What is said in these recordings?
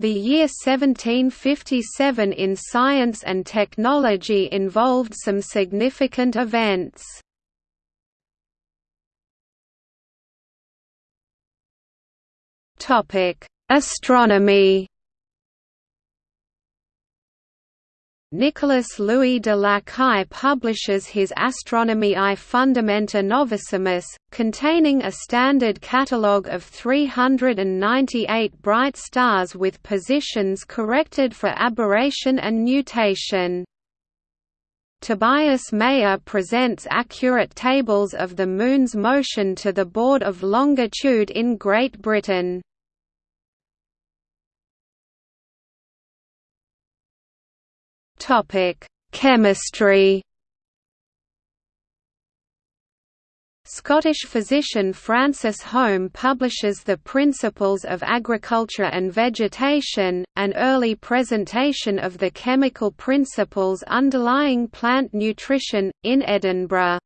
The year 1757 in science and technology involved some significant events. Astronomy Nicolas Louis de Lacaille publishes his Astronomiae Fundamenta Novissimis, containing a standard catalogue of 398 bright stars with positions corrected for aberration and nutation. Tobias Mayer presents accurate tables of the Moon's motion to the Board of Longitude in Great Britain. Topic: Chemistry. Scottish physician Francis Home publishes The Principles of Agriculture and Vegetation, an early presentation of the chemical principles underlying plant nutrition, in Edinburgh.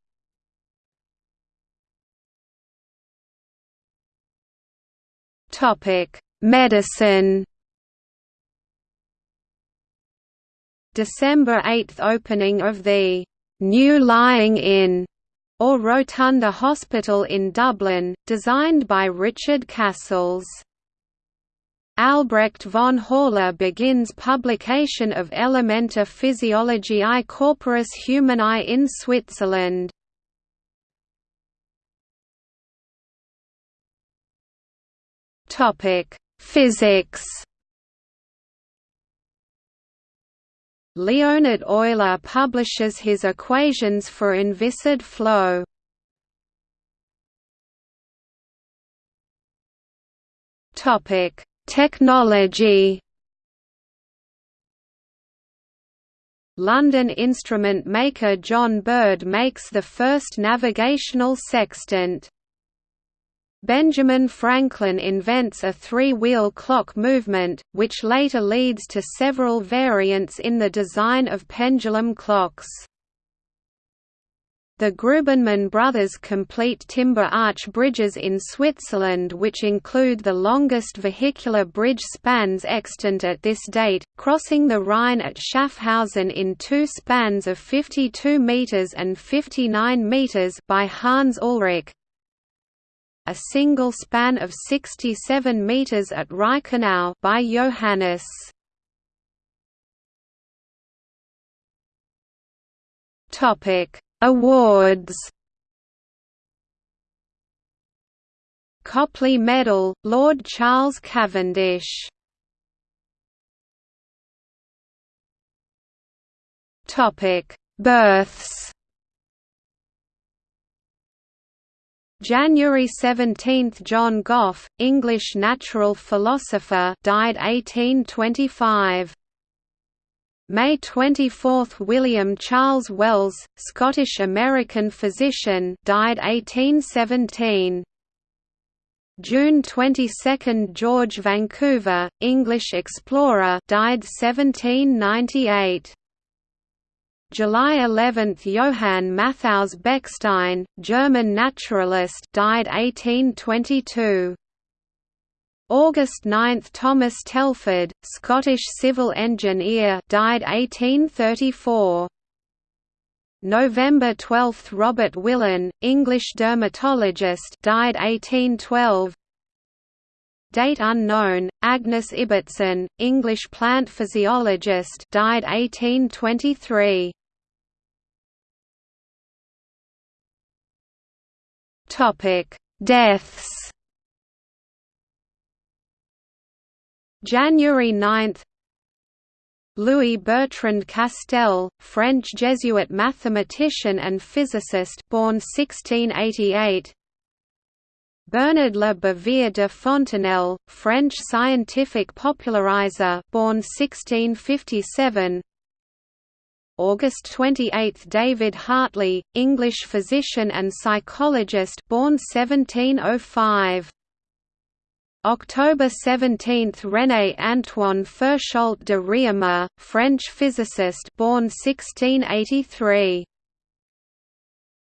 Medicine December 8 opening of the New Lying In or Rotunda Hospital in Dublin, designed by Richard Cassels. Albrecht von Haller begins publication of Elementa Physiologiae Corporis Humanae in Switzerland. Physics Leonhard Euler publishes his equations for inviscid flow. Topic: Technology. London instrument maker John Bird makes the first navigational sextant. Benjamin Franklin invents a three-wheel clock movement, which later leads to several variants in the design of pendulum clocks. The Grubenmann brothers complete timber arch bridges in Switzerland which include the longest vehicular bridge spans extant at this date, crossing the Rhine at Schaffhausen in two spans of 52 metres and 59 metres by Hans Ulrich, a single span of 67 meters at Reichenau by Johannes. Topic: Awards. Copley Medal, Lord Charles Cavendish. Topic: Births. January 17 – John Gough, English natural philosopher died 1825. May 24 – William Charles Wells, Scottish-American physician died 1817. June 22 – George Vancouver, English explorer died 1798. July 11 – Johann Matthaus Bechstein, German naturalist died 1822. August 9 – Thomas Telford, Scottish civil engineer died 1834. November 12 – Robert Willan, English dermatologist died 1812. Date unknown, Agnes Ibbetson, English plant physiologist died 1823. Topic: Deaths. January 9. Louis Bertrand Castel, French Jesuit mathematician and physicist, born 1688. Bernard Le Bouvier de Fontenelle, French scientific popularizer, born 1657. August 28 – David Hartley, English physician and psychologist born 1705. October 17 – René Antoine Ferchault de Réaumur, French physicist born 1683.